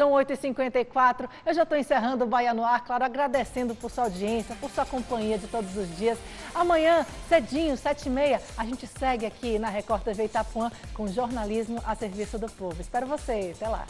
São 8h54, eu já estou encerrando o Bahia no Ar, claro, agradecendo por sua audiência, por sua companhia de todos os dias. Amanhã, cedinho, 7h30, a gente segue aqui na Record TV Itapuã com jornalismo a serviço do povo. Espero você, até lá.